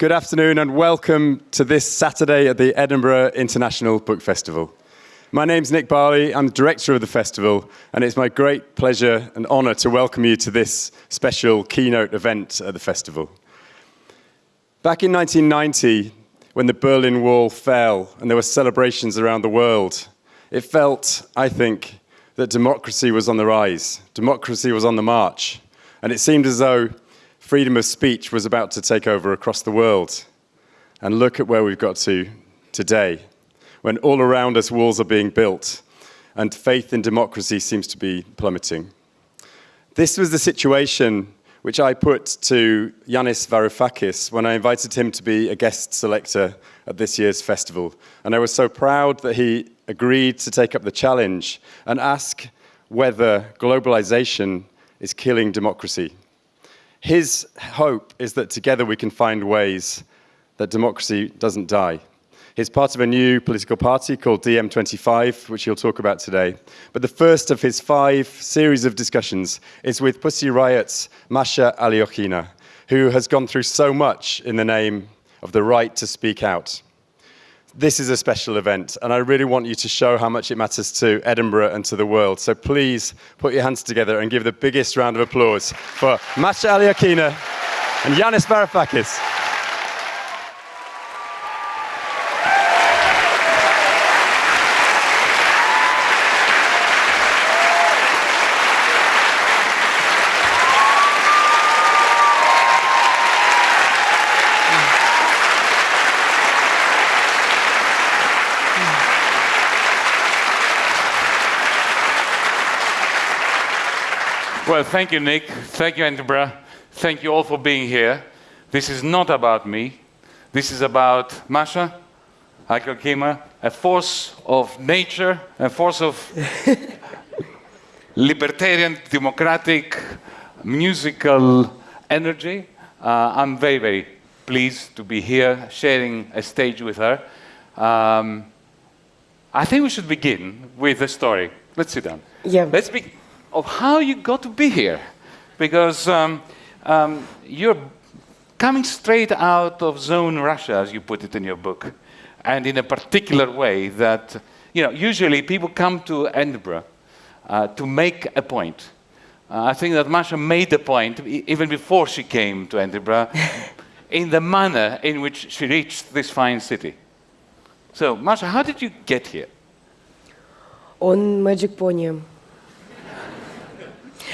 Good afternoon and welcome to this Saturday at the Edinburgh International Book Festival. My name's Nick Barley, I'm the director of the festival, and it's my great pleasure and honour to welcome you to this special keynote event at the festival. Back in 1990, when the Berlin Wall fell and there were celebrations around the world, it felt, I think, that democracy was on the rise, democracy was on the march, and it seemed as though freedom of speech was about to take over across the world. And look at where we've got to today, when all around us walls are being built and faith in democracy seems to be plummeting. This was the situation which I put to Yanis Varoufakis when I invited him to be a guest selector at this year's festival. And I was so proud that he agreed to take up the challenge and ask whether globalization is killing democracy. His hope is that together we can find ways that democracy doesn't die. He's part of a new political party called DiEM25, which he'll talk about today. But the first of his five series of discussions is with Pussy Riot's Masha Aliokhina, who has gone through so much in the name of the right to speak out. This is a special event, and I really want you to show how much it matters to Edinburgh and to the world. So please put your hands together and give the biggest round of applause for Masha Aliokhina and Yanis Varoufakis. Well, thank you, Nick. Thank you, Edinburgh. Thank you all for being here. This is not about me. This is about Masha Aliokhina, a force of nature, a force of libertarian, democratic, musical energy. Uh, I'm very, very pleased to be here sharing a stage with her. Um, I think we should begin with a story. Let's sit down. Yeah. Let's begin of how you got to be here. Because um, um, you're coming straight out of zone Russia, as you put it in your book, and in a particular way that, you know, usually people come to Edinburgh uh, to make a point. Uh, I think that Masha made the point even before she came to Edinburgh in the manner in which she reached this fine city. So, Masha, how did you get here? On Magic Pony.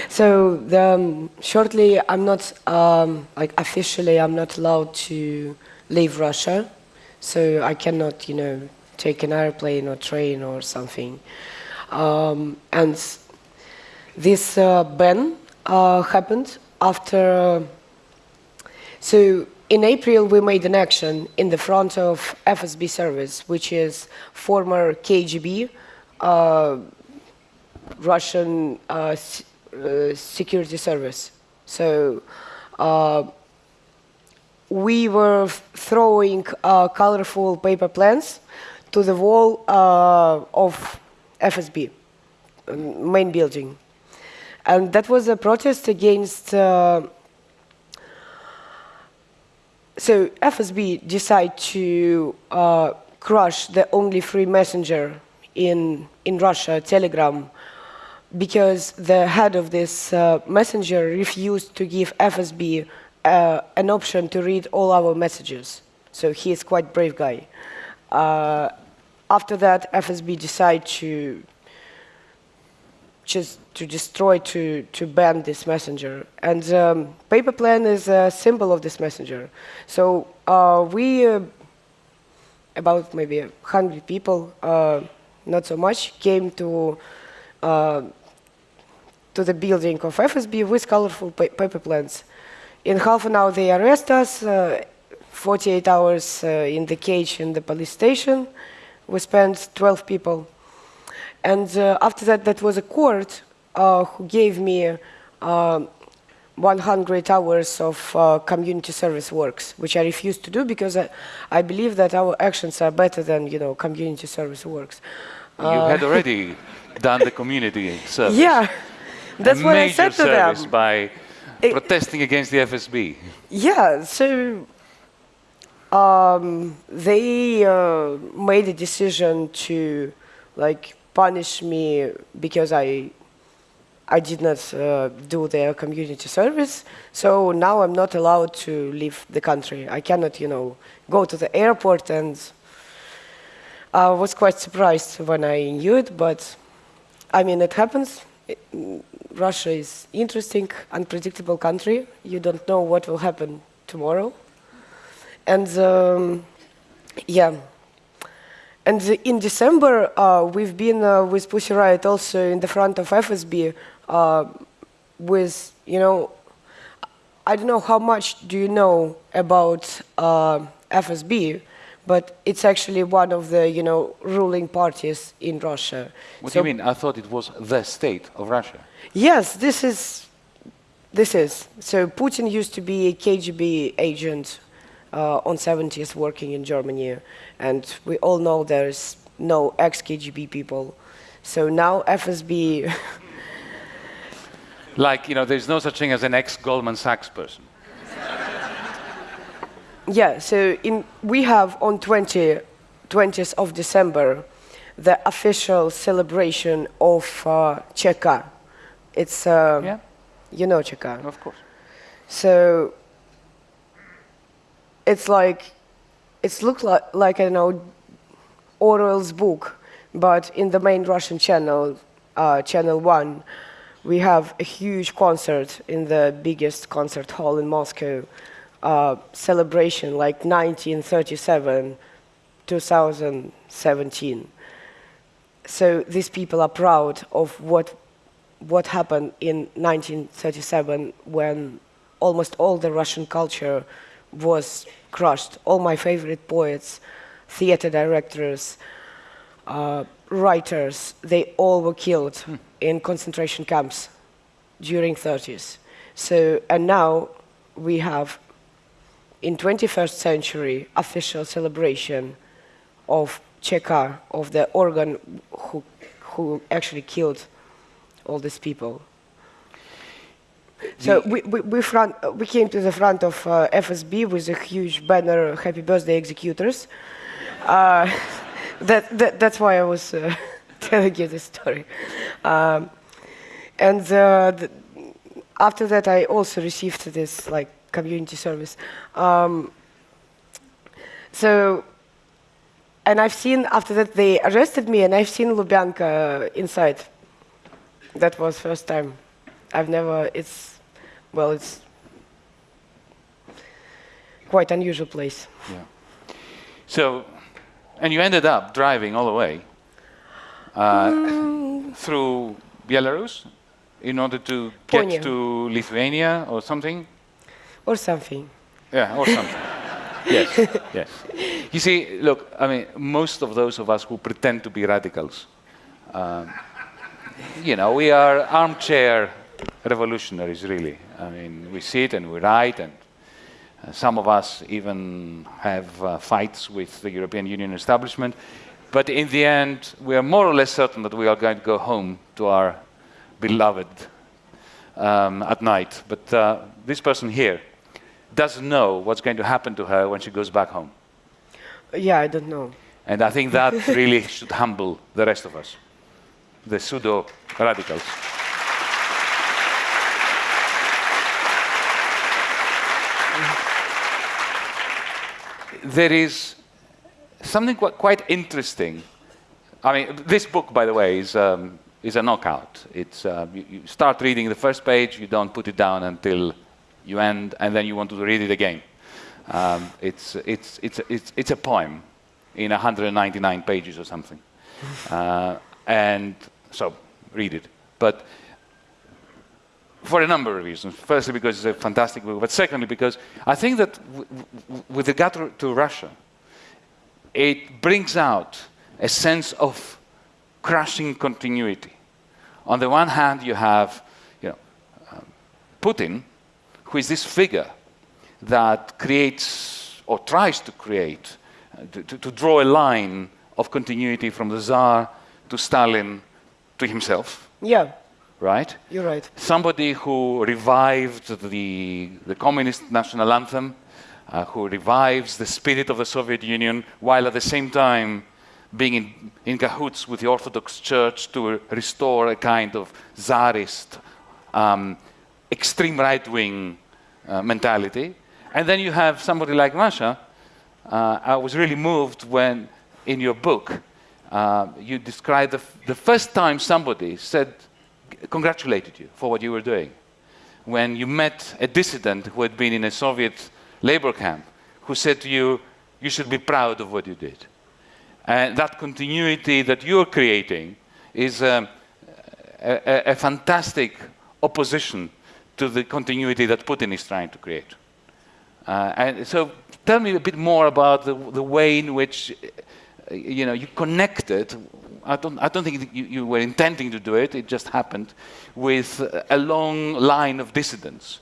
So the, um, shortly, I'm not um, like officially, I'm not allowed to leave Russia, so I cannot, you know, take an airplane or train or something. Um, and this uh, ban uh, happened after. so in April, we made an action in the front of FSB service, which is former KGB, uh, Russian uh, uh, security service. So uh, we were throwing uh, colorful paper plans to the wall of FSB, main building. And that was a protest against so FSB decided to uh, crush the only free messenger in in Russia, Telegram, because the head of this uh, messenger refused to give FSB uh, an option to read all our messages. So he is quite brave guy. Uh, after that, FSB decided to just to destroy, to, to ban this messenger. And um, paper plan is a symbol of this messenger. So uh, we, uh, about maybe 100 people, uh, not so much, came to uh, to the building of FSB with colorful pa paper planes. In half an hour, they arrest us, uh, 48 hours uh, in the cage in the police station. We spent 12 people. And uh, after that, that was a court uh, who gave me uh, 100 hours of uh, community service works, which I refused to do because I, I believe that our actions are better than, you know, community service works. You had already done the community service. Yeah. That's what I said to them. by it, protesting against the FSB. Yeah, so um, they uh, made a decision to like punish me because I I did not uh, do their community service. So now I'm not allowed to leave the country. I cannot, you know, go to the airport and I was quite surprised when I knew it, but I mean, it happens. It, Russia is interesting, unpredictable country. You don't know what will happen tomorrow. And um, yeah, and in December, uh, we've been uh, with Pussy Riot also in the front of FSB uh, with, you know, I don't know how much do you know about uh, FSB, but it's actually one of the, you know, ruling parties in Russia. What so do you mean? I thought it was the state of Russia. Yes, this is, this is. So Putin used to be a KGB agent uh, on 70s working in Germany. And we all know there's no ex-KGB people. So now FSB... like, you know, there's no such thing as an ex-Goldman Sachs person. Yeah, so in, we have on 20, 20th of December the official celebration of uh, Cheka. It's, uh, yeah. you know Cheka. Of course. So it's like it's looked like, like I know Orwell's book, but in the main Russian channel, uh, Channel One, we have a huge concert in the biggest concert hall in Moscow, uh, celebration like 1937, 2017. So these people are proud of what what happened in 1937 when almost all the Russian culture was crushed. All my favorite poets, theater directors, uh, writers, they all were killed hmm. in concentration camps during 30s. So, and now we have, in 21st century, official celebration of Cheka, of the organ who, who actually killed all these people. So we, we, we, front, we came to the front of uh, FSB with a huge banner, Happy Birthday Executors. Uh, that, that, that's why I was uh, telling you this story. Um, and uh, the, after that, I also received this like community service. Um, so, and I've seen, after that, they arrested me, and I've seen Lubyanka inside. That was first time. I've never, it's, well, it's quite unusual place. Yeah. So, and you ended up driving all the way uh, mm. through Belarus in order to get to Lithuania or something? Or something. Yeah, or something. yes, yes. You see, look, I mean, most of those of us who pretend to be radicals, um, you know, we are armchair revolutionaries, really. I mean, we sit and we write, and uh, some of us even have uh, fights with the European Union establishment. But in the end, we are more or less certain that we are going to go home to our beloved um, at night. But uh, this person here doesn't know what's going to happen to her when she goes back home. Yeah, I don't know. And I think that really should humble the rest of us, the pseudo radicals. there is something quite, quite interesting. I mean, this book, by the way, is, um, is a knockout. It's, uh, you, you, start reading the first page, you don't put it down until you end, and then you want to read it again. Um, it's, it's, it's, it's, it's a poem in 199 pages or something. Uh, and so, read it. But for a number of reasons. Firstly, because it's a fantastic book, but secondly, because I think that with regard to, to Russia, it brings out a sense of crushing continuity. On the one hand, you have you know, uh, Putin, who is this figure that creates or tries to create, uh, to, to, to draw a line of continuity from the Tsar to Stalin to himself. Yeah right? You're right. Somebody who revived the, the communist national anthem, uh, who revives the spirit of the Soviet Union while at the same time being in, in cahoots with the Orthodox Church to restore a kind of czarist, um, extreme right wing uh, mentality. And then you have somebody like Masha. Uh, I was really moved when, in your book, uh, you described the, the first time somebody said, congratulated you for what you were doing. When you met a dissident who had been in a Soviet labor camp, who said to you, you should be proud of what you did. And that continuity that you're creating is um, a, a fantastic opposition to the continuity that Putin is trying to create. Uh, and so tell me a bit more about the, the way in which you know, you connected, I don't, I don't think you, you, were intending to do it, it just happened, with a long line of dissidents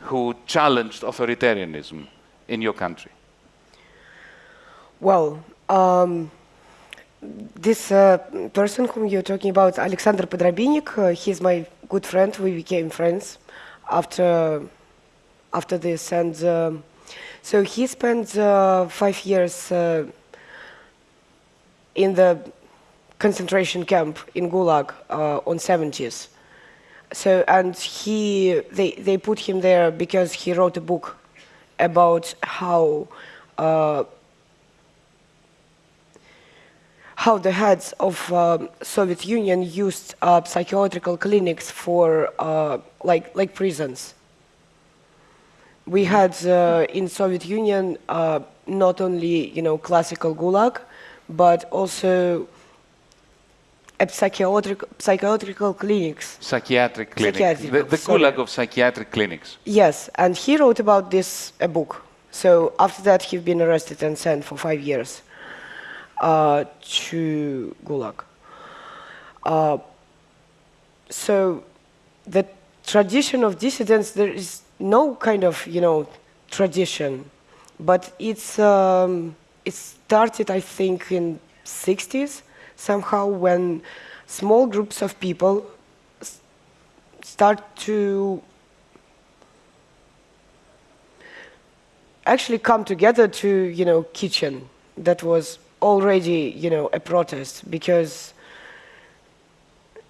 who challenged authoritarianism in your country. Well, um, this uh, person whom you're talking about, Alexander Podrabinek, uh, he's my good friend. We became friends after after this, and um, so he spent uh, five years uh, in the concentration camp in Gulag uh, on 70s. So, and he, they, they put him there because he wrote a book about how uh, how the heads of uh, Soviet Union used uh, psychiatrical clinics for uh, like like prisons. We had uh, in Soviet Union uh, not only you know classical Gulag, but also at psychiatric, psychiatrical clinics. Psychiatric clinics. Psychiatric, the, the gulag of psychiatric clinics. Yes, and he wrote about this a book. So after that, he's been arrested and sent for five years uh, to Gulag. Uh, so the tradition of dissidents, there is no kind of, you know, tradition, but it's, um, it started, I think, in 60s, somehow when small groups of people start to actually come together to, you know, kitchen. That was already, you know, a protest because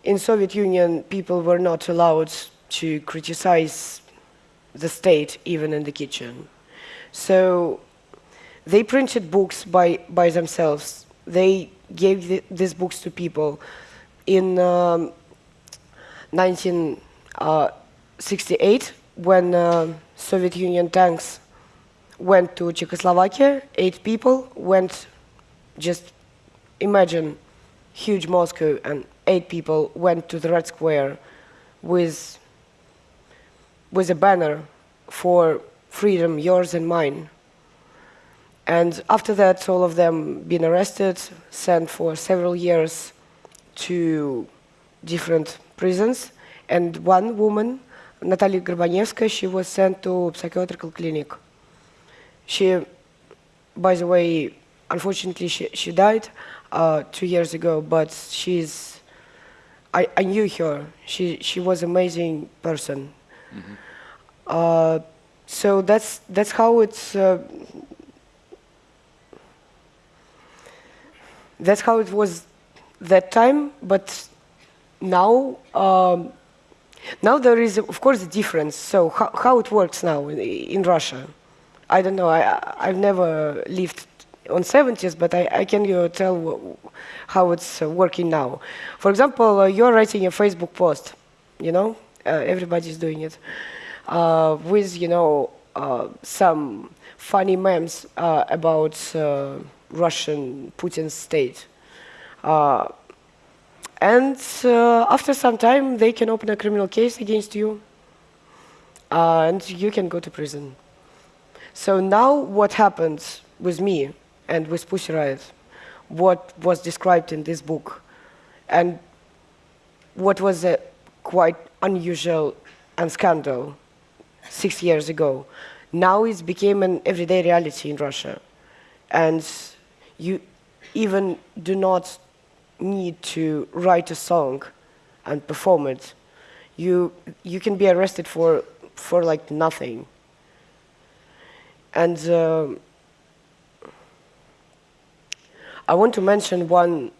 in Soviet Union people were not allowed to criticize the state even in the kitchen. So they printed books by, by themselves. They gave the, these books to people. In um, 1968, when uh, Soviet Union tanks went to Czechoslovakia, eight people went, just imagine, huge Moscow, and eight people went to the Red Square with, with a banner for freedom, yours and mine. And after that, all of them been arrested, sent for several years to different prisons. And one woman, Natalia Gorbanevska, she was sent to psychiatrical clinic. She, by the way, unfortunately, she, she died uh, two years ago, but she's, I, I knew her. She, she was amazing person. Uh, so that's, that's how it's, uh, that's how it was that time, but now, um, now there is, of course, a difference. So how, how it works now in, in Russia? I don't know, I, I've never lived on 70s, but I, I can you tell how it's uh, working now. For example, uh, you're writing a Facebook post, you know, uh, everybody's doing it, uh, with, you know, uh, some funny memes uh, about Russian Putin state. Uh, and uh, after some time, they can open a criminal case against you, uh, and you can go to prison. So now what happens with me and with Pussy Riot, what was described in this book, and what was a quite unusual and scandal six years ago, now it's became an everyday reality in Russia. And you even do not need to write a song and perform it. You, you can be arrested for, for like nothing. And uh, I want to mention one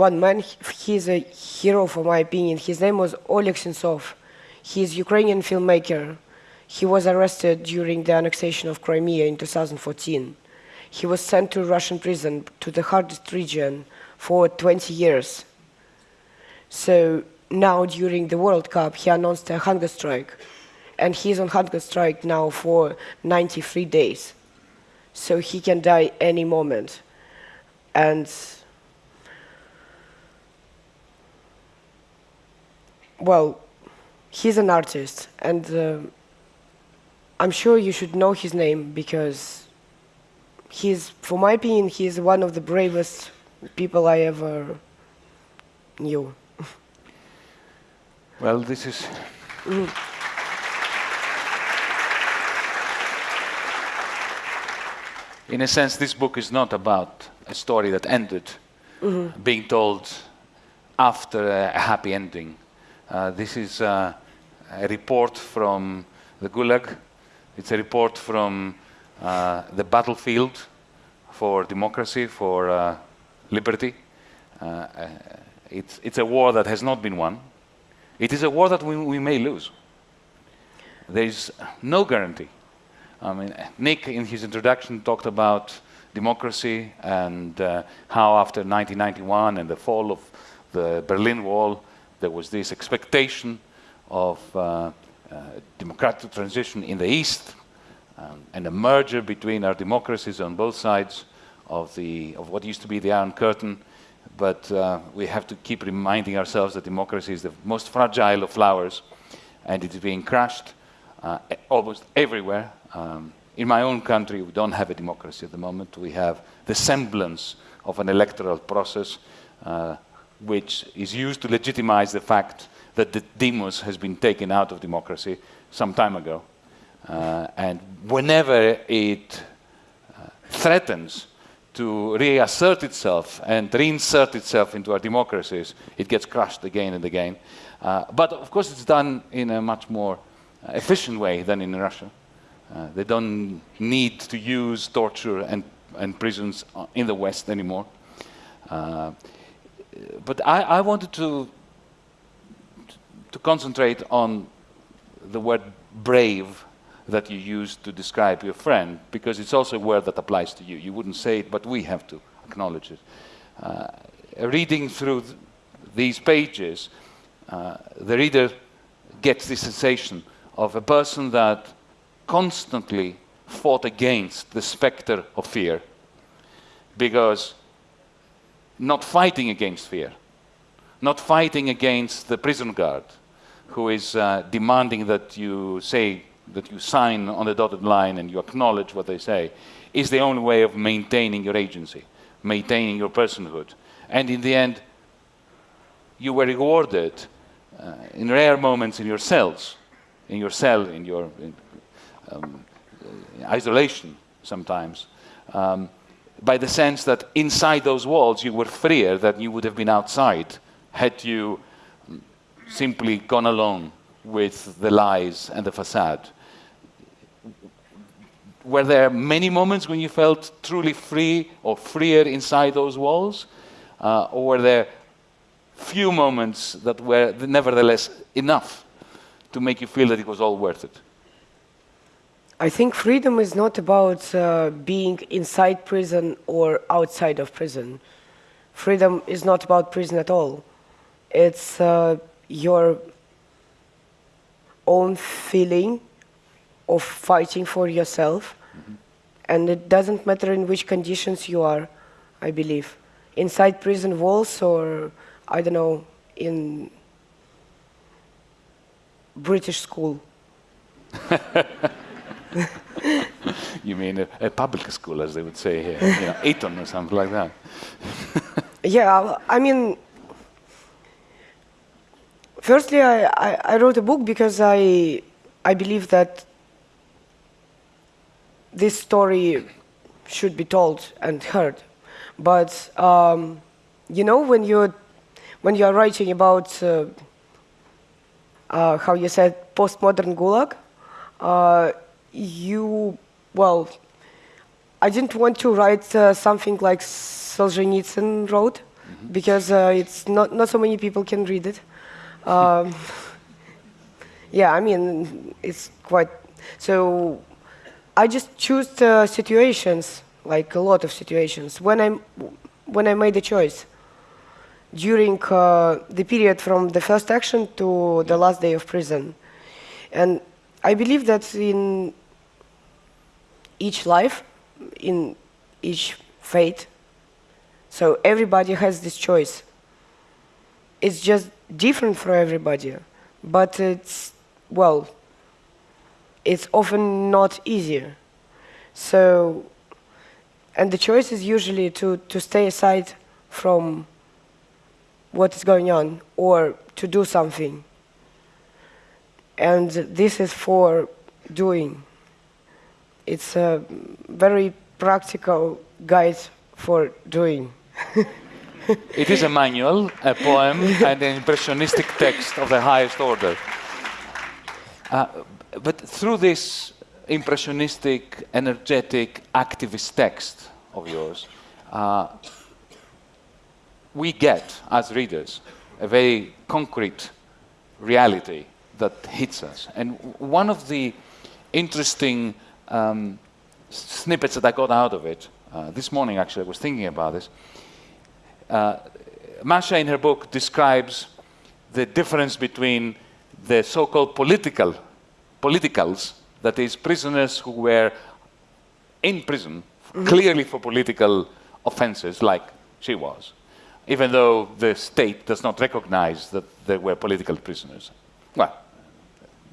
one man. He's a hero, for my opinion. His name was Oleg Sentsov. He's Ukrainian filmmaker. He was arrested during the annexation of Crimea in 2014. He was sent to Russian prison to the hardest region for 20 years. So now during the World Cup, he announced a hunger strike. And he's on hunger strike now for 93 days. So he can die any moment. And well, he's an artist, and uh, I'm sure you should know his name because he's, for my opinion, he's one of the bravest people I ever knew. Well, this is. In a sense, this book is not about a story that ended being told after a, a happy ending. Uh, this is uh, a report from the Gulag. It's a report from uh, the battlefield for democracy, for liberty. It's, it's a war that has not been won. It is a war that we, we may lose. There is no guarantee. I mean, Nick, in his introduction, talked about democracy and uh, how after 1991 and the fall of the Berlin Wall, there was this expectation of uh, uh, democratic transition in the East um, and a merger between our democracies on both sides of, the, of what used to be the Iron Curtain. But uh, we have to keep reminding ourselves that democracy is the most fragile of flowers and it is being crushed almost everywhere. Um, in my own country, we don't have a democracy at the moment. We have the semblance of an electoral process uh, which is used to legitimize the fact that the demos has been taken out of democracy some time ago. Uh, and whenever it uh, threatens to reassert itself and reinsert itself into our democracies, it gets crushed again and again. Uh, but of course, it's done in a much more uh, efficient way than in Russia. Uh, they don't need to use torture and, and prisons uh, in the West anymore. But I, I, wanted to, to concentrate on the word brave that you used to describe your friend, because it's also a word that applies to you. You wouldn't say it, but we have to acknowledge it. Uh, reading through th these pages, uh, the reader gets the sensation of a person that constantly fought against the specter of fear because not fighting against fear, not fighting against the prison guard who is uh, demanding that you say, that you sign on the dotted line and you acknowledge what they say, is the only way of maintaining your agency, maintaining your personhood. And in the end, you were rewarded uh, in rare moments in your cells, in your cell, in your in, um, isolation sometimes, um, by the sense that inside those walls you were freer than you would have been outside had you simply gone along with the lies and the facade. Were there many moments when you felt truly free or freer inside those walls? Uh, or were there few moments that were nevertheless enough to make you feel that it was all worth it? I think freedom is not about uh, being inside prison or outside of prison. Freedom is not about prison at all. It's uh, your own feeling of fighting for yourself. Mm -hmm. And it doesn't matter in which conditions you are, I believe. Inside prison walls or, I don't know, in British school. you mean a, a, public school, as they would say here, you know, Eton or something like that. yeah, I mean, firstly, I, I, I, wrote a book because I, I believe that this story should be told and heard. But, um, you know, when you're, when you're writing about, uh, uh, how you said, postmodern Gulag, uh, you, well, I didn't want to write uh, something like Solzhenitsyn wrote because uh, it's not, not so many people can read it. Um, yeah, I mean, it's quite, so I just choose uh, situations, like a lot of situations, when, I'm, when I made a choice during uh, the period from the first action to the last day of prison. And I believe that in each life, in each fate, so everybody has this choice. It's just different for everybody, but it's, well, it's often not easier. So, and the choice is usually to, to stay aside from what is going on or to do something. And this is for doing. It's a very practical guide for doing. it is a manual, a poem, and an impressionistic text of the highest order. Uh, but through this impressionistic, energetic, activist text of yours, uh, we get, as readers, a very concrete reality that hits us. And one of the interesting um, snippets that I got out of it, uh, this morning actually, I was thinking about this. Uh, Masha, in her book, describes the difference between the so called political, politicals, that is, prisoners who were in prison mm -hmm. clearly for political offenses, like she was, even though the state does not recognize that they were political prisoners. Well,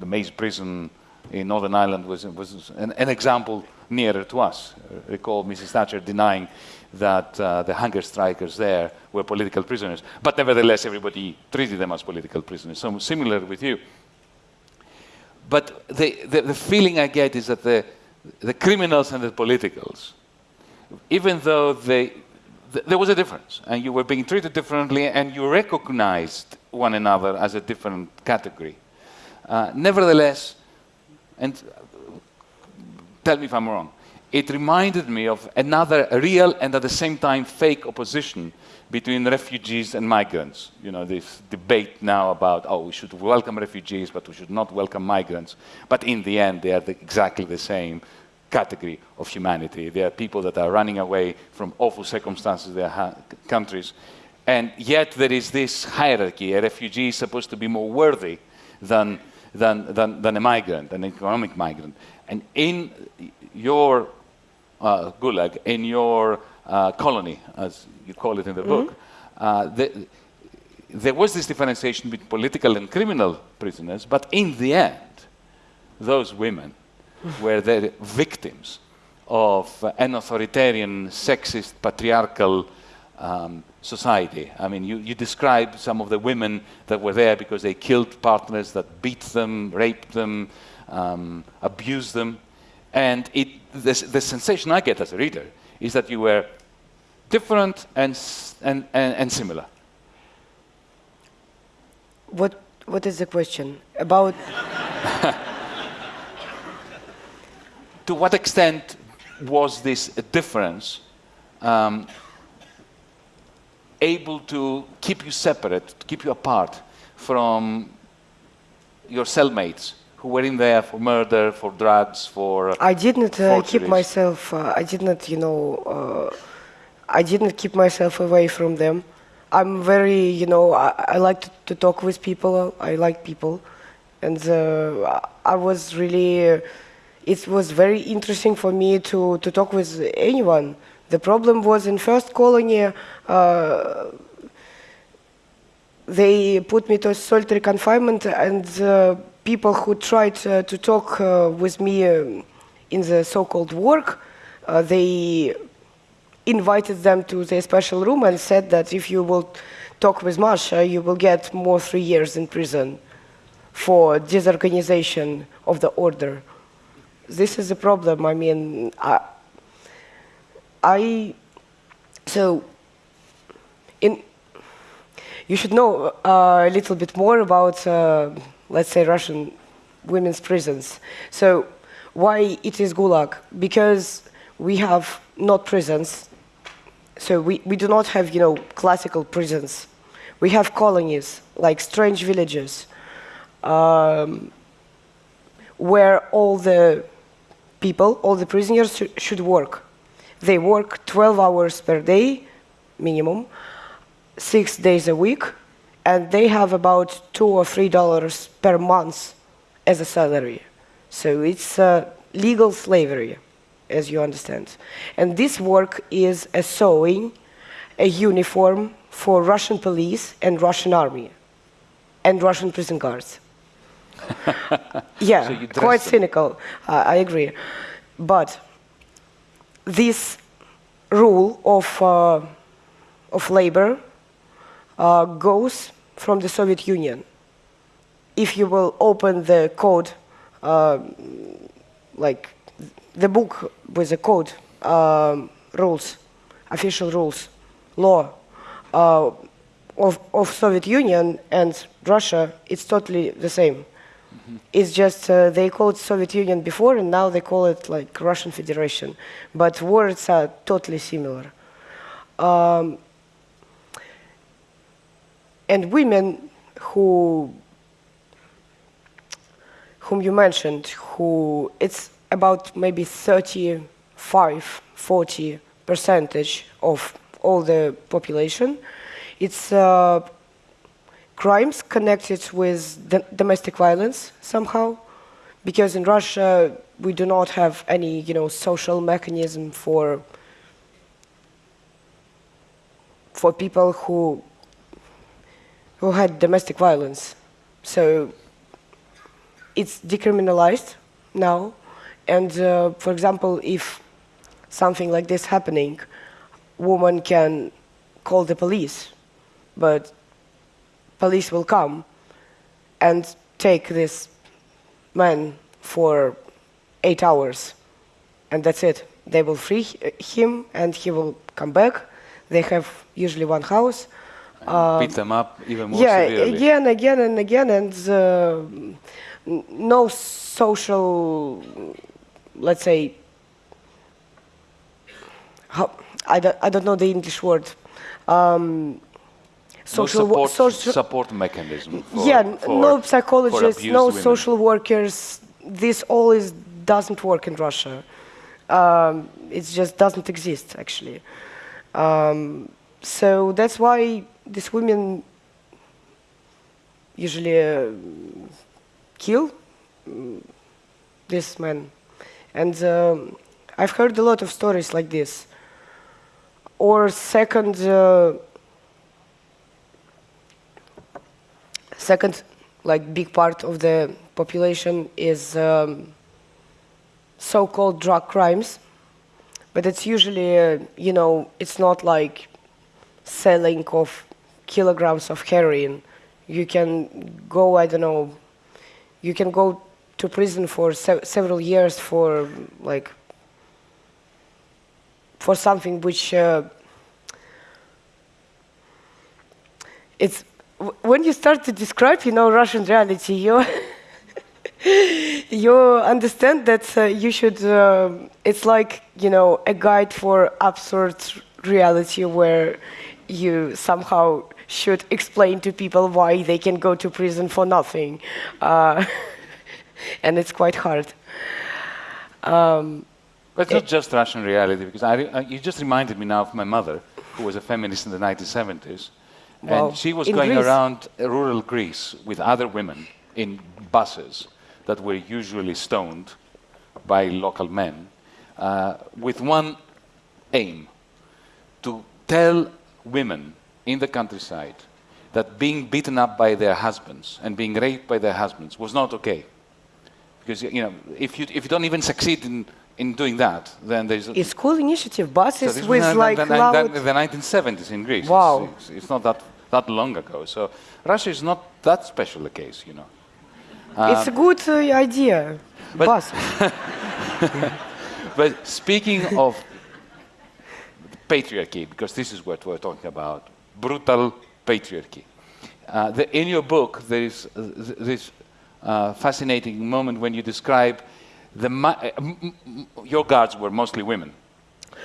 the Maze prison in Northern Ireland was, was an, an example nearer to us. Recall Mrs. Thatcher denying that uh, the hunger strikers there were political prisoners, but nevertheless everybody treated them as political prisoners. So similar with you. But the, the, the feeling I get is that the, the criminals and the politicals, even though they th there was a difference, and you were being treated differently, and you recognized one another as a different category. Uh, nevertheless, and uh, tell me if I'm wrong, it reminded me of another real and at the same time fake opposition between refugees and migrants. You know, this debate now about, oh, we should welcome refugees, but we should not welcome migrants. But in the end, they are the, exactly the same category of humanity. They are people that are running away from awful circumstances in their countries. And yet there is this hierarchy. A refugee is supposed to be more worthy than, than, than, than a migrant, an economic migrant. And in your uh, gulag, in your uh, colony, as you call it in the mm -hmm. book, uh, the, there was this differentiation between political and criminal prisoners, but in the end, those women were the victims of an authoritarian, sexist, patriarchal um, society. I mean, you, you describe some of the women that were there because they killed partners that beat them, raped them, um, abused them. And it, the, the sensation I get as a reader is that you were different and, and, and, and similar. What, what is the question? About... to what extent was this a difference um, able to keep you separate, to keep you apart from your cellmates who were in there for murder, for drugs, for I didn't uh, keep myself, uh, I didn't, you know, uh, I didn't keep myself away from them. I'm very, you know, I, I like to, to, talk with people, I like people. And uh, I was really it was very interesting for me to, to talk with anyone. The problem was in first colony, uh, they put me to solitary confinement and uh, people who tried uh, to talk uh, with me um, in the so-called work, uh, they invited them to their special room and said that if you will talk with Masha, you will get more three years in prison for disorganization of the order this is a problem. I mean, I, I so in you should know uh, a little bit more about, uh, let's say, Russian women's prisons. So why it is Gulag? Because we have not prisons. So we, we do not have, you know, classical prisons. We have colonies, like strange villages, um, where all the people, all the prisoners sh should work. They work 12 hours per day, minimum, six days a week, and they have about two or three dollars per month as a salary. So it's uh, legal slavery, as you understand. And this work is a sewing, a uniform for Russian police and Russian army, and Russian prison guards. yeah, So quite them. cynical. Uh, I agree, but this rule of uh, of labor uh, goes from the Soviet Union. If you will open the code, uh, like the book with the code um, rules, official rules, law uh, of, of Soviet Union and Russia, it's totally the same. It's just uh, they called Soviet Union before, and now they call it like Russian Federation, but words are totally similar. Um, and women who whom you mentioned who it's about maybe 35 40 percentage of all the population it's uh, crimes connected with domestic violence somehow because in russia we do not have any you know social mechanism for for people who who had domestic violence. So it's decriminalized now. And uh, for example, if something like this happening, woman can call the police, but police will come and take this man for eight hours, and that's it. They will free him, and he will come back. They have usually one house. And beat them up even more yeah, severely. again, again, and again, and uh, no social, let's say, how, I, don't, I don't know the English word. Um, social, no support, social support mechanism. For, yeah, for- no psychologists, no women. social workers. This all is doesn't work in Russia. Um, it just doesn't exist actually. Um, so that's why these women usually uh, kill mm, this man, and um, I've heard a lot of stories like this. Or second. Uh, second like big part of the population is um, so-called drug crimes. But it's usually uh, you know it's not like selling of kilograms of heroin. You can go i don't know you can go to prison for se- several years for like for something which uh, it's when you start to describe you know russian reality you you understand that uh, you should uh, it's like you know a guide for absurd reality where you somehow should explain to people why they can go to prison for nothing uh, and it's quite hard um, But it's not just Russian reality, because I, uh, you just reminded me now of my mother, who was a feminist in the 1970s. Wow. And she was going Greece? around rural Greece with other women in buses that were usually stoned by local men, uh, with one aim to tell women in the countryside that being beaten up by their husbands and being raped by their husbands was not okay. Because you know, if you, if you don't even succeed in, in doing that, then there's it's cool initiative so buses this with like the, the, loud the 1970s in Greece. Wow. It's, it's not that, that long ago. So Russia is not that special a case, you know. it's a good uh, idea but- bus But speaking of patriarchy, because this is what we're talking about, brutal patriarchy. Uh, the, in your book, there is uh, this uh, fascinating moment when you describe the uh, m- m- m- your guards were mostly women.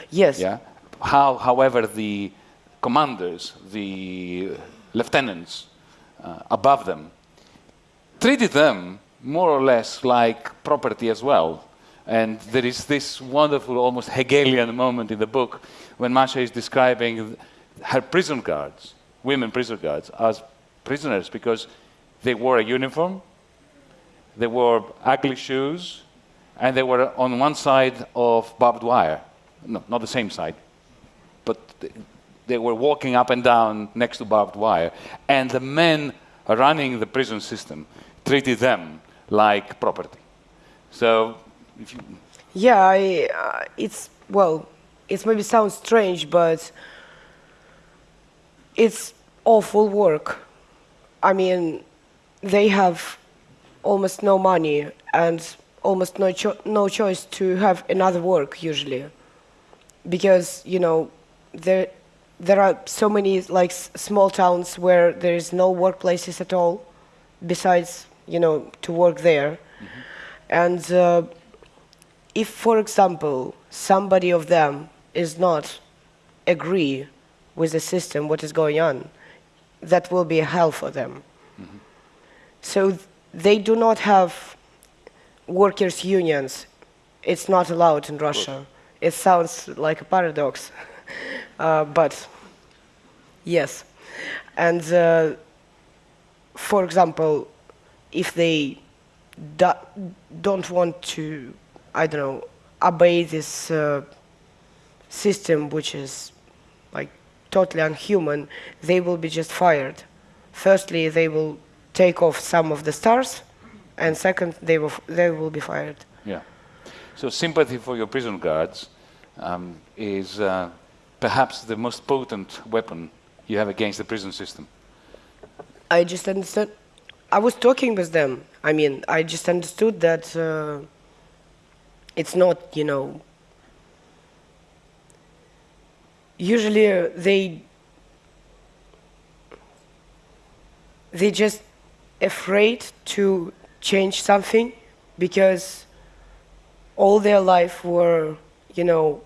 Yes. Yeah. How, however, the commanders, the lieutenants uh, above them, treated them more or less like property as well. And there is this wonderful, almost Hegelian moment in the book when Masha is describing her prison guards, women prison guards, as prisoners because they wore a uniform, they wore ugly shoes, and they were on one side of barbed wire. No, not the same side, but they were walking up and down next to barbed wire. And the men running the prison system treated them like property. So, if you, Yeah, I, uh, it's well, it maybe sounds strange, but it's awful work. I mean, they have almost no money and almost no cho- no choice to have another work usually, because you know there there are so many like s- small towns where there is no workplaces at all, besides you know to work there, and. Uh, if, for example, somebody of them is not agree with the system, what is going on, that will be a hell for them. So th- they do not have workers' unions. It's not allowed in Russia. It sounds like a paradox, uh, but yes. And uh, for example, if they do- don't want to, I don't know, obey this uh, system, which is like totally unhuman, they will be just fired. Firstly, they will take off some of the stars, and second, they will, they will be fired. yeah. So, sympathy for your prison guards um, is uh, perhaps the most potent weapon you have against the prison system. I just understood. I was talking with them. I mean, I just understood that uh, it's not, you know. Usually uh, they they just afraid to change something because all their life were, you know,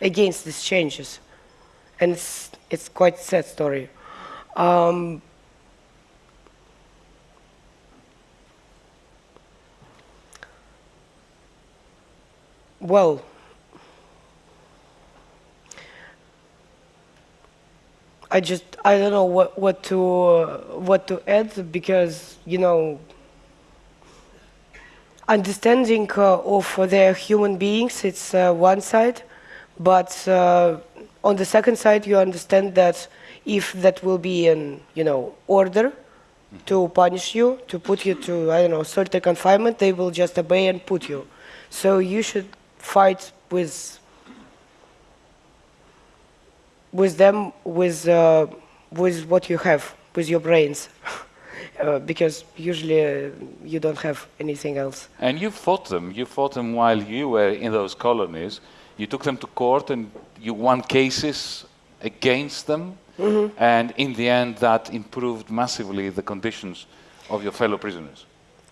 against these changes, and it's it's quite sad story. Um, well, I just I don't know what what to uh, what to add because you know understanding uh, of their human beings it's uh, one side, but uh, on the second side you understand that if that will be an you know order to punish you to put you to I don't know certain confinement they will just obey and put you. So you should fight with with them with uh, with what you have with your brains uh, because usually uh, you don't have anything else And you fought them. You fought them while you were in those colonies. You took them to court and you won cases against them. And in the end, that improved massively the conditions of your fellow prisoners.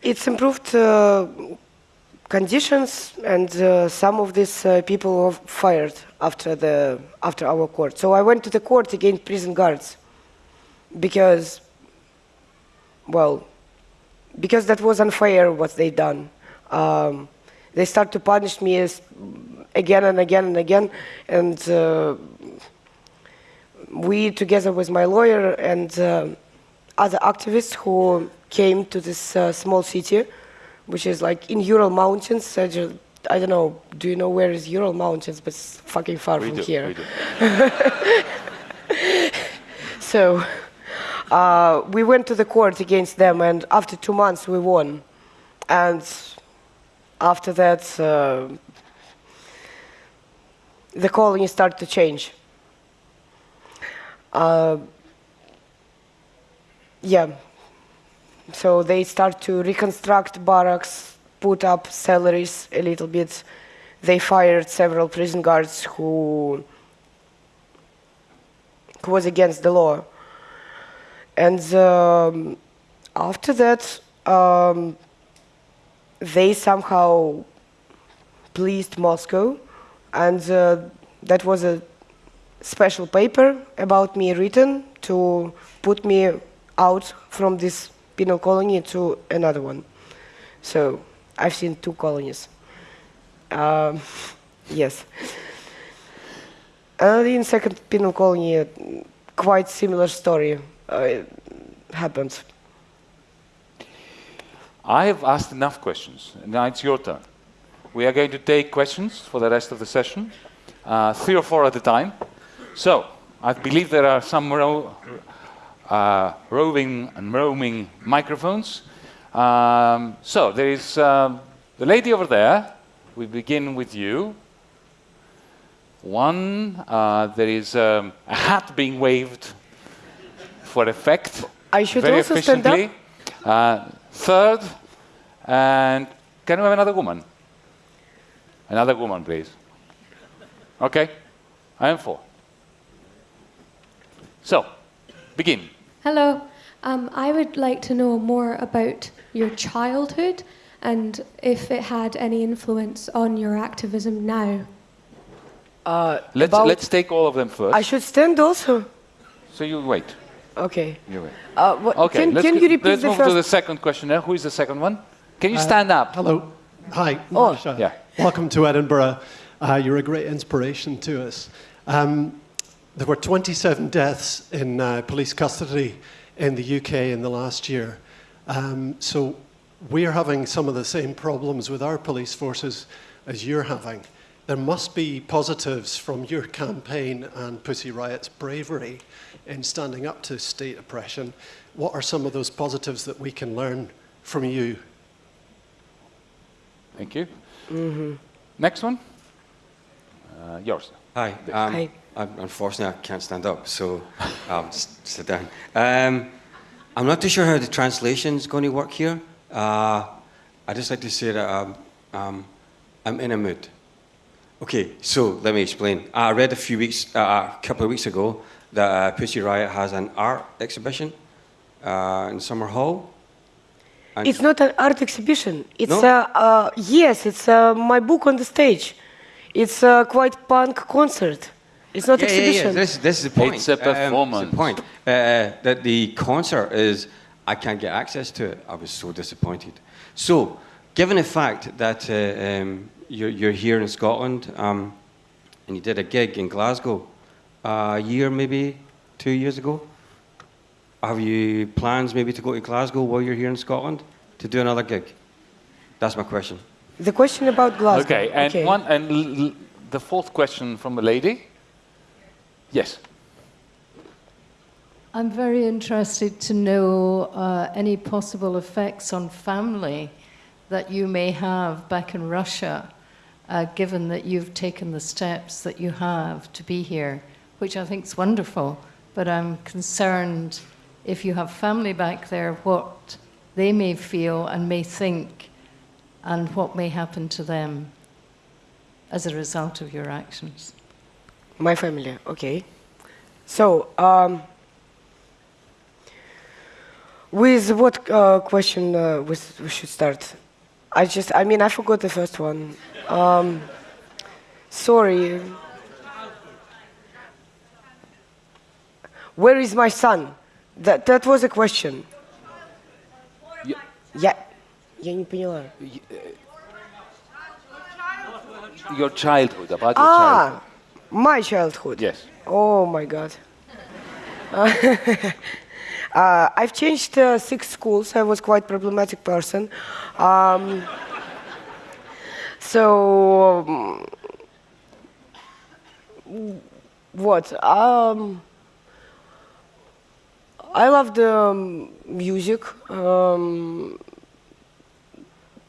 it's improved uh, conditions and uh, some of these uh, people were fired after the after our court. So i went to the court against prison guards because well because that was unfair what they done. Um, they start to punish me as again and again and again and uh, we together with my lawyer and uh, other activists who came to this uh, small city which is like in ural mountains I, don't know do you know where is ural mountains but it's fucking far We from do, here we do. so uh, we went to the court against them, and after two months we won. And after that, uh, the colony started to change. Uh, yeah. So they start to reconstruct barracks, put up salaries a little bit. They fired several prison guards who who was against the law. And um, after that, um, they somehow pleased Moscow, and uh, that was a special paper about me written to put me out from this penal colony to another one. So I've seen two colonies. Um, yes. And in second penal colony, quite similar story uh, happened. I have asked enough questions. Now it's your turn. We are going to take questions for the rest of the session, uh, three or four at a time. So, I believe there are some uh, roving and roaming microphones. Um, so, there is um, the lady over there. We begin with you. One, uh, there is um, a hat being waved for effect. I should very also stand up? Uh, third, and can we have another woman? Another woman, please. Okay, I am four. So, begin. Hello. Um, I would like to know more about your childhood and if it had any influence on your activism now. Uh, Let's, let's take all of them first. I should stand also. so you wait. Okay. You wait. Uh, what, Okay, can, let's, can you repeat let's the move first? to the second questionnaire. Who is the second one? Can you stand up? Hello. Hi. Oh. Masha. Yeah. Welcome to Edinburgh. Uh, you're a great inspiration to us. Um, there were 27 deaths in uh, police custody in the UK in the last year. Um, so we're having some of the same problems with our police forces as you're having. There must be positives from your campaign and Pussy Riot's bravery in standing up to state oppression. What are some of those positives that we can learn from you? Thank you. Next one. Uh, yours. Hi. Um, Hi. I'm, unfortunately, I can't stand up, so I'll just sit down. Um, I'm not too sure how the translation is going to work here. Uh, I just like to say that um, um, I'm in a mood. Okay, so let me explain. I read a few weeks, uh, a couple of weeks ago, that uh, Pussy Riot has an art exhibition uh, in Summerhall. And It's not an art exhibition. It's No? uh, yes, it's uh, my book on the stage. It's a quite punk concert. It's not yeah, yeah, exhibition. yeah. This, this is the point. It's a Um, performance. the point. Uh, that the concert is, I can't get access to it. I was so disappointed. So, given the fact that uh, um, you're, you're here in Scotland um, and you did a gig in Glasgow uh, a year, maybe two years ago, have you plans maybe to go to Glasgow while you're here in Scotland to do another gig? That's my question. the question about Glasgow. Okay, and one and l- l- the fourth question from the lady. Yes. I'm very interested to know uh, any possible effects on family that you may have back in Russia, uh, given that you've taken the steps that you have to be here, which I think is wonderful. But I'm concerned if you have family back there, what they may feel and may think, and what may happen to them as a result of your actions. My family, okay. So, um, with what uh, question uh, we, s- we should start? I just, I mean, I forgot the first one. Um, sorry. Where is my son? That, that was a question. Y- Я, я не поняла. Your childhood, about your Ah, childhood. my childhood. Yes. Oh my God. Uh, I've changed uh, six schools. I was quite problematic person. Um, so um, what? Um, I love the um, music. Um,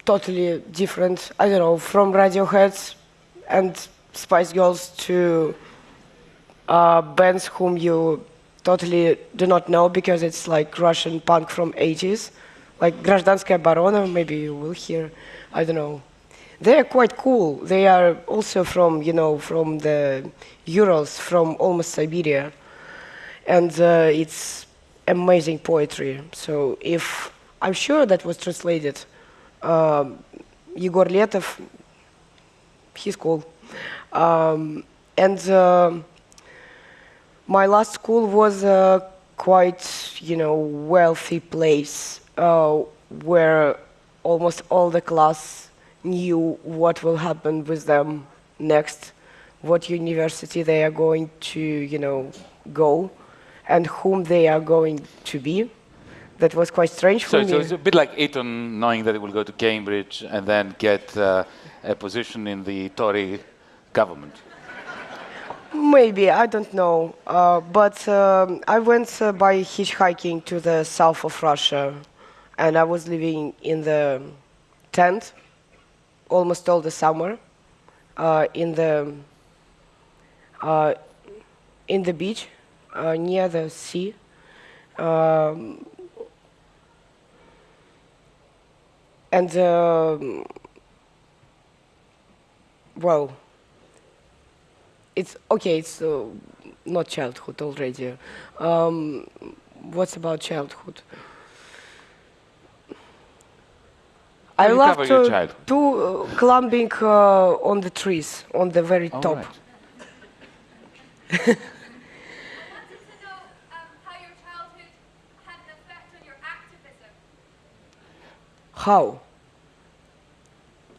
totally different. I don't know, from Radiohead and Spice Girls to uh, bands whom you totally do not know because it's like Russian punk from 80s, like Гражданская Оборона, maybe you will hear, I don't know. They are quite cool. They are also from, you know, from the Urals, from almost Siberia. And uh, it's amazing poetry. So if, I'm sure that was translated, uh, Igor Letov, he's cool. Um, and uh, my last school was a quite, you know, wealthy place uh, where almost all the class knew what will happen with them next, what university they are going to, you know, go, and whom they are going to be. That was quite strange for So, me. so it's a bit like Eton knowing that he will go to Cambridge and then get uh, a position in the Tory government. Maybe, I don't know. Uh, but um, I went uh, by hitchhiking to the south of Russia, and I was living in the tent almost all the summer uh, in the uh, in the beach uh, near the sea. Um, and um well, it's okay. It's uh, not childhood already. Um, what's about childhood? I you love to, to uh, climbing uh, on the trees on the very All top. right. wanted to know um, how your childhood had an effect on your activism. How?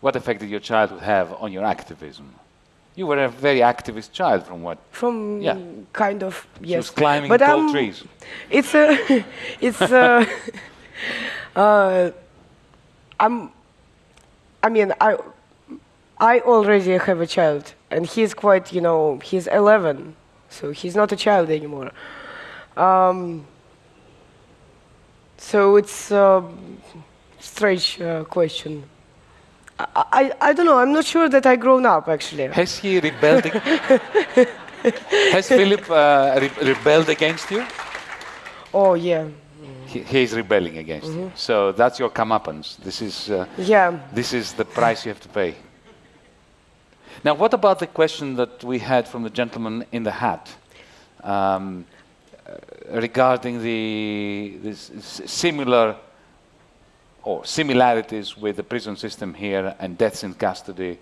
What effect did your childhood have on your activism? You were a very activist child, from what? From Yeah. kind of She yes. was climbing but tall I'm- trees. It's a, it's a, uh, I'm, I mean, I, I already have a child, and he's quite, you know, he's 11, so he's not a child anymore. Um, so it's a strange uh, question. I, I, don't know. I'm not sure that I've grown up actually. Has he rebelled? Has Philip uh, re- rebelled against you? Oh yeah, He, he is rebelling against Mm-hmm. you. So that's your comeuppance. This is, uh, yeah. this is the price you have to pay. Now, what about the question that we had from the gentleman in the hat um, uh, regarding the this similar or similarities with the prison system here and deaths in custody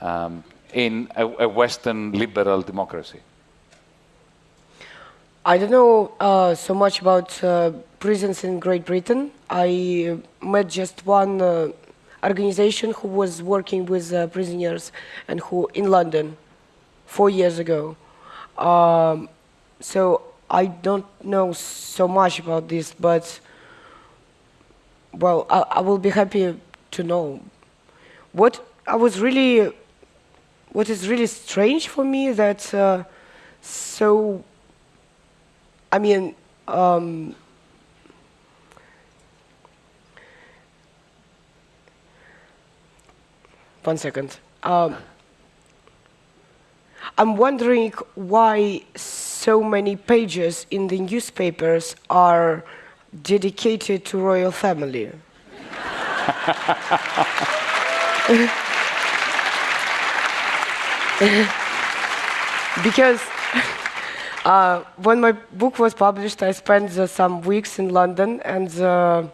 um, in a, a Western liberal democracy? I don't know uh, so much about uh, prisons in Great Britain. I uh, met just one uh, organization who was working with uh, prisoners and who in London four years ago. Um, so I don't know so much about this, but well, I, I will be happy to know. What I was really, what is really strange for me that uh, so I mean, um, one second. Um, I'm wondering why so many pages in the newspapers are dedicated to royal family. because uh, when my book was published, I spent uh, some weeks in London, and uh,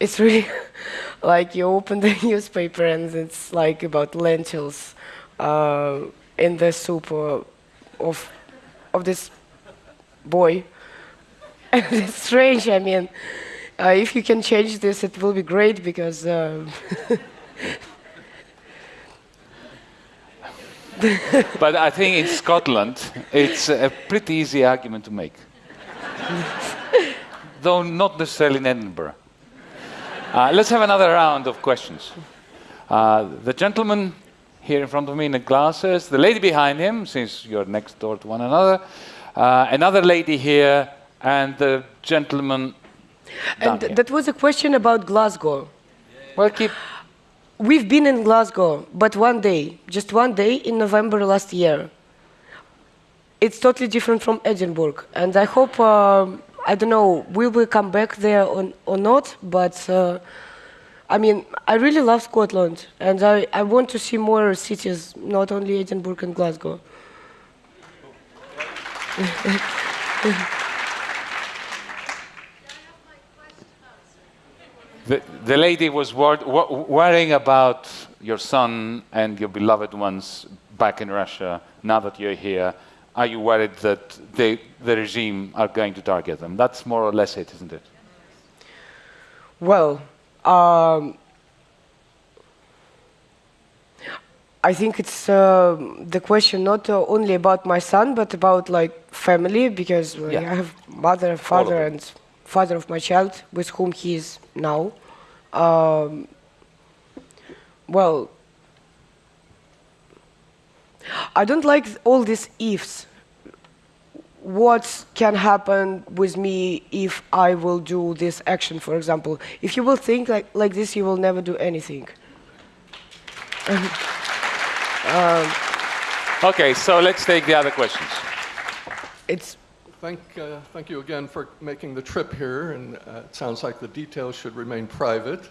it's really like you open the newspaper and it's like about lentils uh, in the soup of of this boy. It's strange. I mean, uh, if you can change this, it will be great because. Uh, But I think in Scotland, it's a pretty easy argument to make. Though not necessarily in Edinburgh. Uh, let's have another round of questions. Uh, the gentleman here in front of me in the glasses, the lady behind him, since you're next door to one another, uh, another lady here, and the gentleman. and here. that was a question about Glasgow. well, keep. We've been in Glasgow, but one day, just one day in November last year. It's totally different from Edinburgh, and I hope, um, I don't know, we will come back there or, or not, but uh, I mean, I really love Scotland, and I, I want to see more cities, not only Edinburgh and Glasgow. The, the lady was wor- wo- worrying about your son and your beloved ones back in Russia. Now that you're here, are you worried that they, the regime are going to target them? That's more or less it, isn't it? Well, um, I think it's uh, the question not uh, only about my son, but about like family, because uh, Yeah. I have mother and father and father of my child with whom he is now. Um, well, I don't like all these ifs. What can happen with me if I will do this action, for example? If you will think like, like this, you will never do anything. Okay, so let's take the other questions. It's Thank, uh, thank you again for making the trip here, and uh, it sounds like the details should remain private.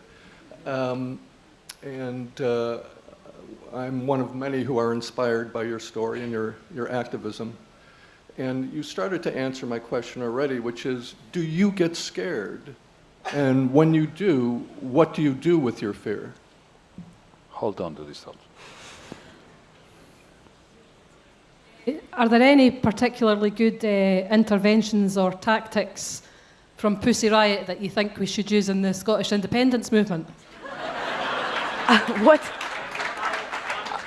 Um, and uh, I'm one of many who are inspired by your story and your, your activism. And you started to answer my question already, which is, do you get scared? And when you do, what do you do with your fear? Hold on to this thought. Are there any particularly good uh, interventions or tactics from Pussy Riot that you think we should use in the Scottish independence movement? what?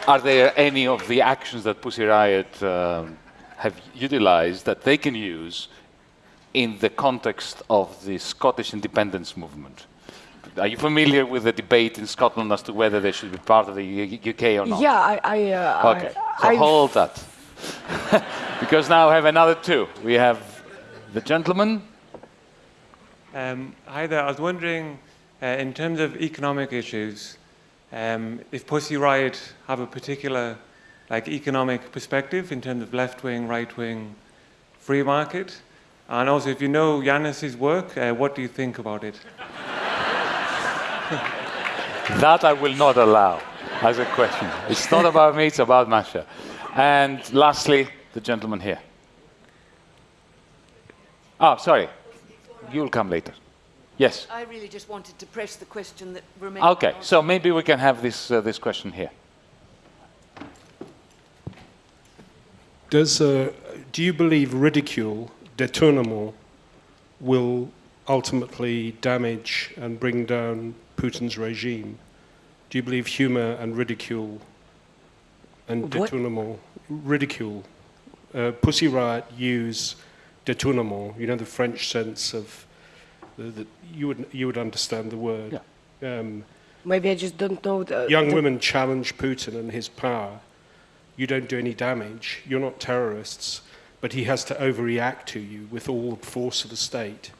Are there any of the actions that Pussy Riot um, have utilized that they can use in the context of the Scottish independence movement? Are you familiar with the debate in Scotland as to whether they should be part of the U- UK or not? Yeah, I. I uh, Okay, I, so I've- hold that. because now I have another two. We have the gentleman. Um, hi there. I was wondering, uh, in terms of economic issues, um, if Pussy Riot have a particular like economic perspective in terms of left-wing, right-wing, free market, and also if you know Yanis's work, uh, what do you think about it? That I will not allow as a question. It's not about me, it's about Masha. And lastly, the gentleman here. Oh, sorry. You'll come later. Yes. I really just wanted to press the question that remains. Okay, so maybe we can have this, uh, this question here. Does, uh, do you believe ridicule, détournement, will ultimately damage and bring down Putin's regime? Do you believe humor and ridicule and détournement, ridicule, uh, Pussy Riot use détournement, you know, the French sense of, the, the, you, would, you would understand the word. Um, Maybe I just don't know. The, young the- women challenge Putin and his power. You don't do any damage. You're not terrorists, but he has to overreact to you with all the force of the state.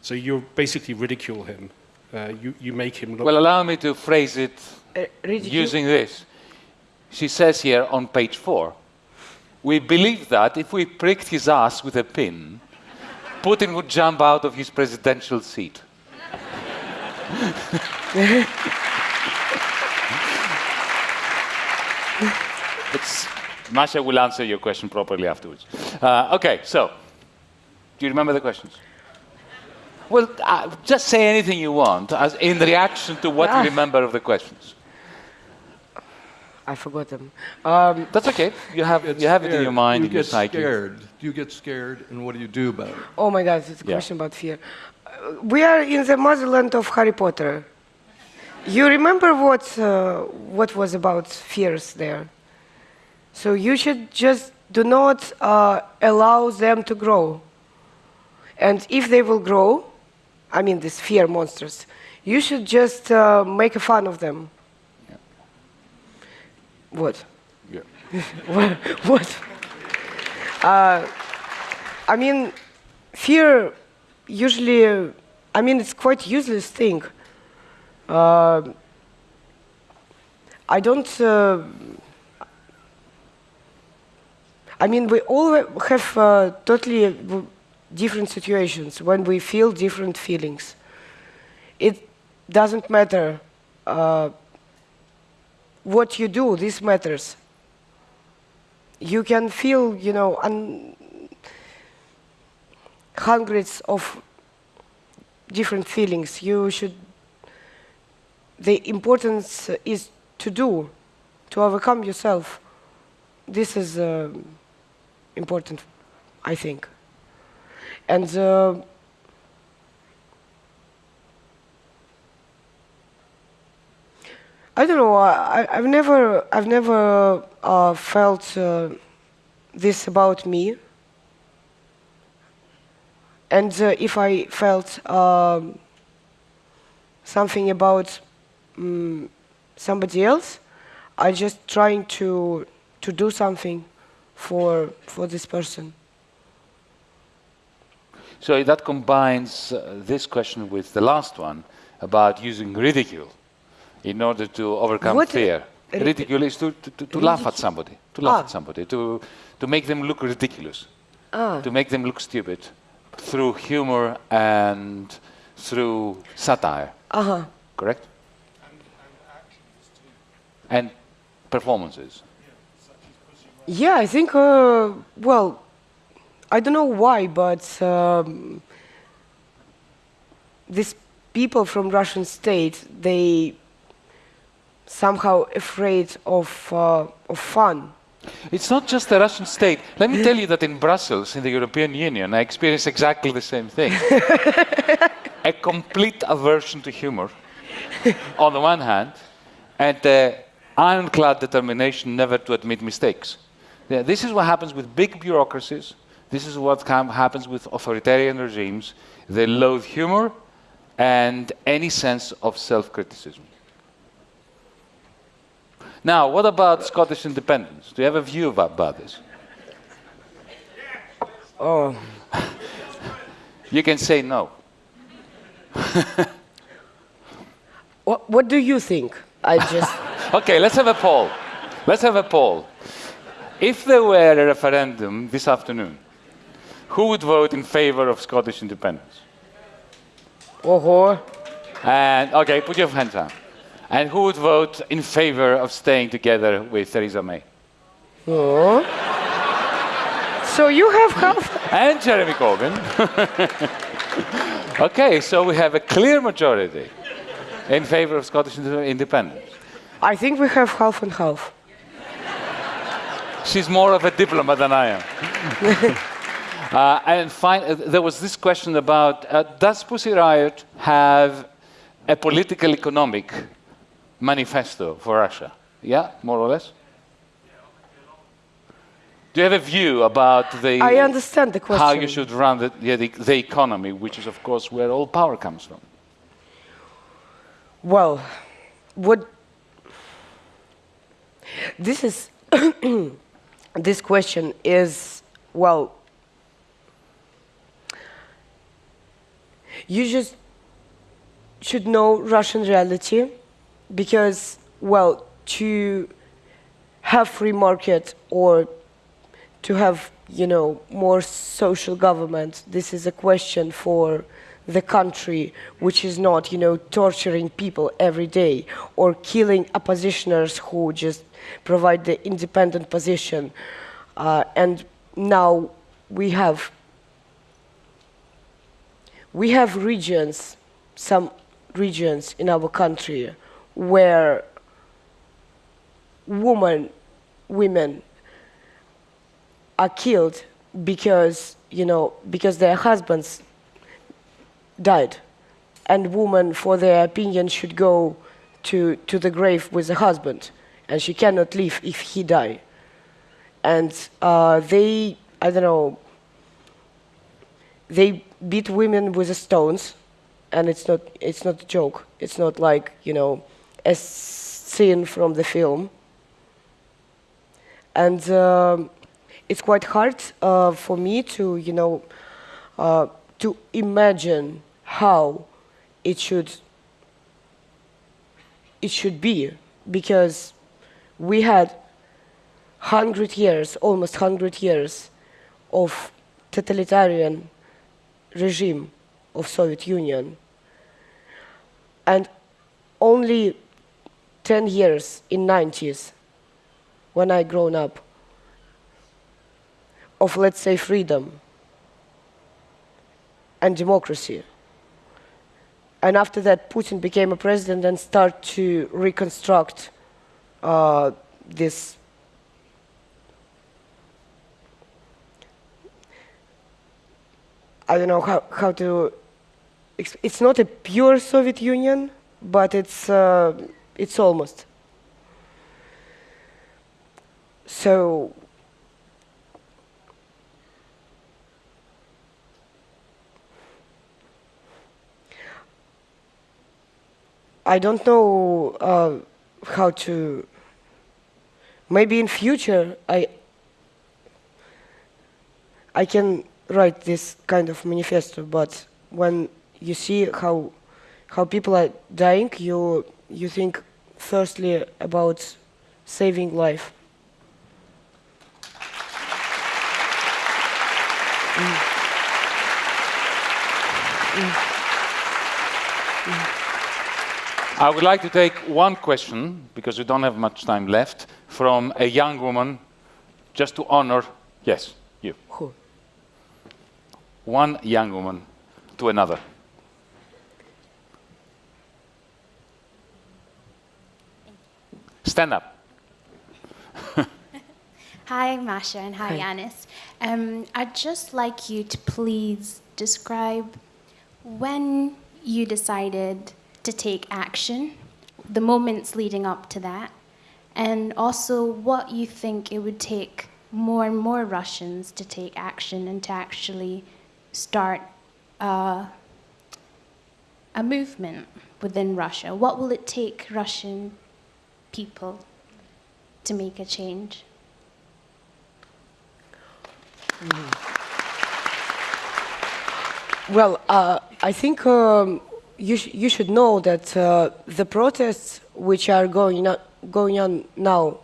So you basically ridicule him. Uh, you, you make him look. Well, allow me to phrase it Uh, using this. She says here on page four, we believe that if we pricked his ass with a pin, Putin would jump out of his presidential seat. It's, Masha will answer your question properly afterwards. Uh, okay, so, do you remember the questions? Well, uh, just say anything you want as in reaction to what Ah. you remember of the questions. I forgot them. Um, That's okay. You have you have it in your mind, You in your get scared. Do you get scared, and what do you do about it? oh my God, it's a Yeah. question about fear. Uh, we are in the motherland of Harry Potter. You remember what uh, what was about fears there? So you should just do not uh, allow them to grow. And if they will grow, I mean these fear monsters, you should just uh, make a fun of them. What? Yeah. what? what? Uh, I mean, fear usually, I mean, it's quite useless thing. Uh, I don't. Uh, I mean, we all have uh, totally different situations when we feel different feelings. It doesn't matter uh, what you do, this matters. You can feel, you know, un- hundreds of different feelings. You should the importance is to do, to overcome yourself. This is uh, important, I think. And uh, I don't know. I, I've never, I've never uh, felt uh, this about me. And uh, if I felt um, something about um, somebody else, I'm just trying to to do something for for this person. So that combines uh, this question with the last one about using ridicule in order to overcome What- fear. ri- Ridicule is to, to, to, to laugh at somebody, to laugh Ah. at somebody, to, to make them look ridiculous, Ah. to make them look stupid through humor and through satire, Uh huh. correct? And performances. Yeah, I think. Uh, well, I don't know why, but um, these people from Russian state they somehow afraid of uh, of fun. It's not just the Russian state. Let me tell you that in Brussels, in the European Union, I experienced exactly the same thing. a complete aversion to humor, on the one hand, and uh, ironclad determination never to admit mistakes. Yeah, this is what happens with big bureaucracies. This is what happens with authoritarian regimes. They loathe humor and any sense of self criticism. Now, what about Scottish independence? Do you have a view about, this? Oh, You can say no. what, what do you think? I just. Okay, let's have a poll. Let's have a poll. If there were a referendum this afternoon, who would vote in favor of Scottish independence? oh, And okay, put your hands up. And who would vote in favor of staying together with Theresa May? oh. So you have half. And Jeremy Corbyn. okay, so we have a clear majority in favor of Scottish independence. I think we have half and half. She's more of a diplomat than I am. uh, and fin- uh, there was this question about uh, does Pussy Riot have a political economic manifesto for Russia? Yeah, more or less? Do you have a view about the I understand the question. how you should run the, the, the economy, which is, of course, where all power comes from? Well, what this is this question is well you just should know Russian reality because well to have free market or to have you know more social government this is a question for the country which is not you know torturing people every day or killing oppositioners who just provide the independent position. Uh, and now we have we have regions some regions in our country where women women are killed because you know because their husbands died. And women, for their opinion should go to to the grave with the husband. And she cannot leave if he die. And uh, they i don't know they beat women with stones. And it's not it's not a joke. It's not like you know a scene from the film. And um, it's quite hard uh, for me to you know uh, to imagine how it should it should be. Because we had 100 years almost 100 years of totalitarian regime of soviet union. And only 10 years in 90s when i grown up of let's say freedom and democracy and after that, Putin became a president and started to reconstruct uh, this I don't know how, how to. It's not a pure Soviet Union, but it's uh, it's almost. So. I don't know uh, how to. Maybe in future I. I can write this kind of manifesto, but when you see how how people are dying, you you think firstly about saving life. Mm. Mm. I would like to take one question, because we don't have much time left, from a young woman, just to honor, yes, you. Who? one young woman to another. Stand up. hi, Masha, and hi, Yanis. Um, I'd just like you to please describe when you decided to take action, the moments leading up to that, and also what you think it would take more and more Russians to take action and to actually start uh, a movement within Russia? What will it take Russian people to make a change? Well, uh, I think um, you, sh you should know that uh, the protests which are going, going on now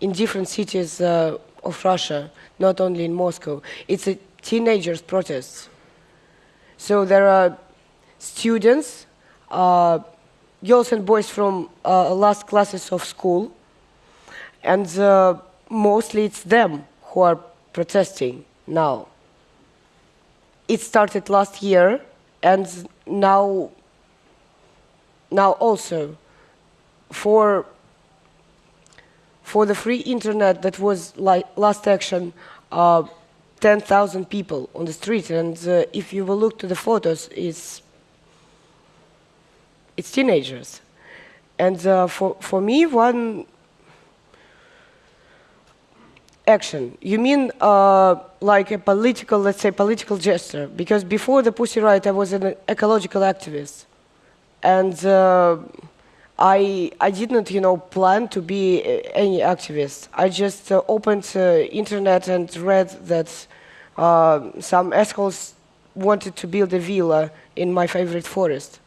in different cities uh, of Russia, not only in Moscow, it's a teenagers' protests. So there are students, uh, girls and boys from uh, last classes of school, and uh, mostly it's them who are protesting now. It started last year, and now, now also for for the free internet that was like last action. Uh, 10,000 people on the street, and uh, if you will look to the photos, it's, it's teenagers. And uh, for, for me, one action, you mean uh, like a political, let's say, political gesture? Because before the Pussy Riot, I was an ecological activist. And uh, I, I didn't, you know, plan to be any activist. I just uh, opened uh, internet and read that uh, some assholes wanted to build a villa in my favorite forest.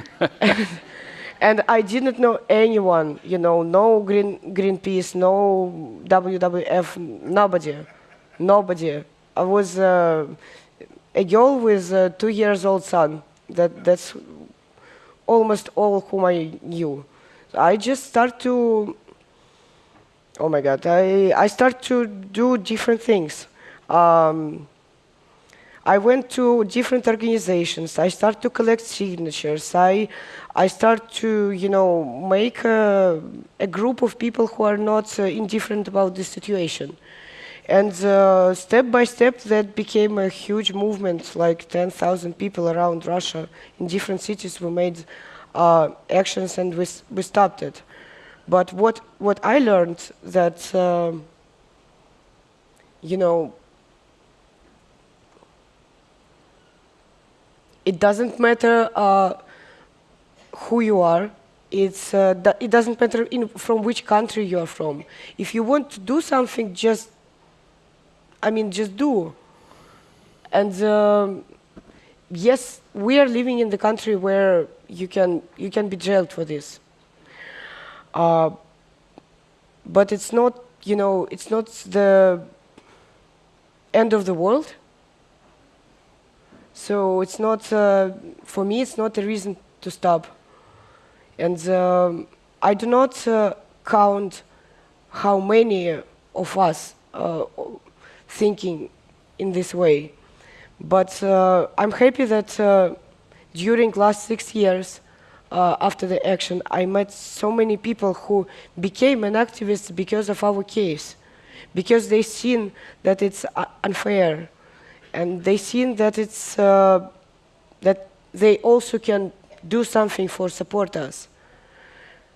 and I didn't know anyone, you know, no Green, Greenpeace, no WWF, nobody, nobody. I was uh, a girl with a two years old son. That, that's almost all whom I knew. I just start to, oh my God, I, I start to do different things. Um, I went to different organizations. I start to collect signatures. I, I start to, you know, make a, a group of people who are not uh, indifferent about the situation. And uh, step by step, that became a huge movement, like 10,000 people around Russia in different cities. We made uh, actions and we, we stopped it. But what, what I learned that, um, you know, It doesn't matter uh, who you are. It's, uh, it doesn't matter in, from which country you are from. If you want to do something, just, I mean, just do. And um, yes, we are living in the country where you can, you can be jailed for this. Uh, but it's not, you know, it's not the end of the world. So it's not, uh, for me, it's not a reason to stop. And um, I do not uh, count how many of us uh, thinking in this way. But uh, I'm happy that uh, during last six years after the action, I met so many people who became an activist because of our case, because they seen that it's unfair, and they seen that it's uh, that they also can do something for support us.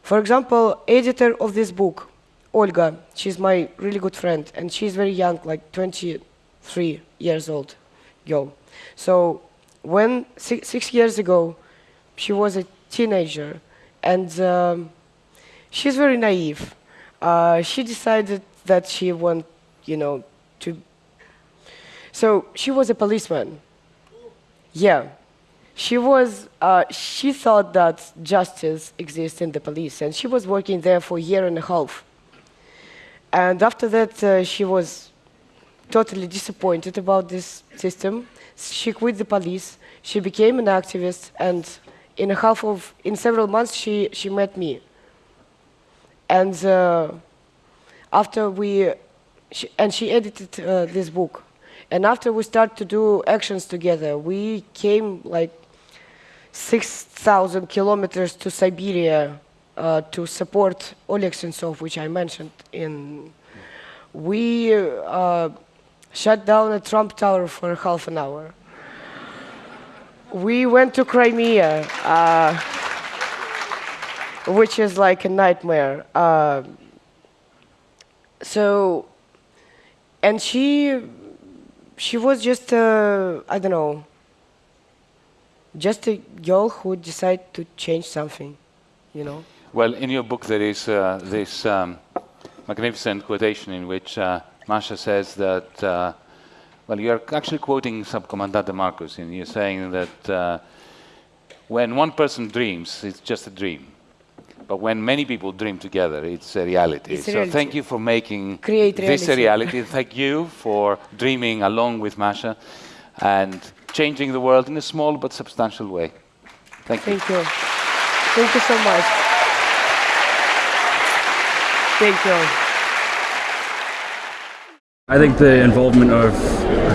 For example, editor of this book, Olga, she's my really good friend, and she's very young, like 23 years old girl. So when six, six years ago, she was a teenager, and um, she's very naive. Uh, she decided that she want, you know, to. So she was a policeman. Yeah, she was. Uh, she thought that justice exists in the police, and she was working there for a year and a half. And after that, uh, she was totally disappointed about this system. She quit the police. She became an activist, and in a half of in several months she she met me and uh, after we she, and she edited uh, this book and after we started to do actions together we came like 6000 kilometers to siberia uh, to support oleg sentsov which i mentioned in we uh, shut down a trump tower for half an hour we went to Crimea, uh, which is like a nightmare. Uh, so, and she, she was just, uh, I don't know, just a girl who decided to change something, you know. Well, in your book there is uh, this um, magnificent quotation in which uh, Masha says that uh, well, you're actually quoting Subcomandante Marcos, and you're saying that uh, when one person dreams, it's just a dream. But when many people dream together, it's a reality. It's a so thank you for making Create this a reality. reality. thank you for dreaming along with Masha and changing the world in a small but substantial way. Thank you. Thank you. Thank you so much. Thank you. I think the involvement of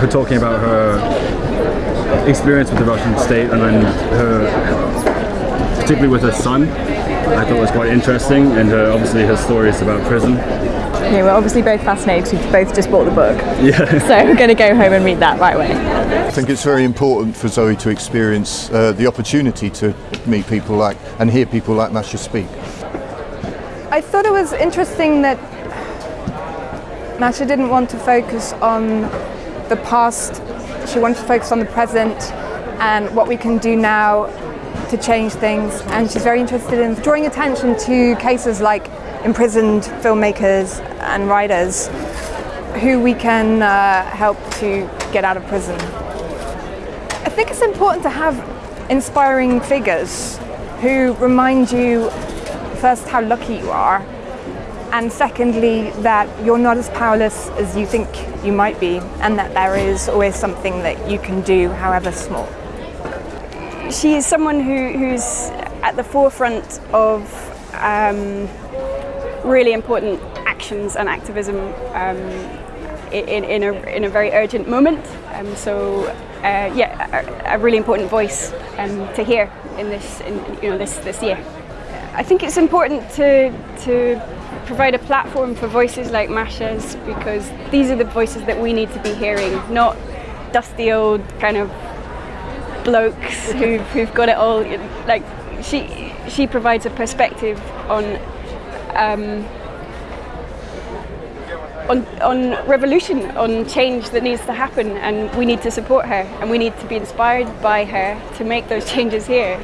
her talking about her experience with the Russian state and then her, particularly with her son, I thought it was quite interesting, and her, obviously her story is about prison. Yeah, we're obviously both fascinated. We've both just bought the book. Yeah. So we're going to go home and read that right away. I think it's very important for Zoe to experience uh, the opportunity to meet people like and hear people like Masha speak. I thought it was interesting that Masha didn't want to focus on the past. She wanted to focus on the present and what we can do now to change things. And she's very interested in drawing attention to cases like imprisoned filmmakers and writers who we can uh, help to get out of prison. I think it's important to have inspiring figures who remind you first how lucky you are and secondly that you're not as powerless as you think you might be and that there is always something that you can do however small. She is someone who, who's at the forefront of um, really important actions and activism um, in, in, a, in a very urgent moment. Um, so, uh, yeah, a, a really important voice um, to hear in this, in, you know, this, this year. I think it's important to, to provide a platform for voices like Masha's because these are the voices that we need to be hearing, not dusty old kind of blokes who've, who've got it all. Like she, she provides a perspective on, um, on, on revolution, on change that needs to happen, and we need to support her, and we need to be inspired by her to make those changes here.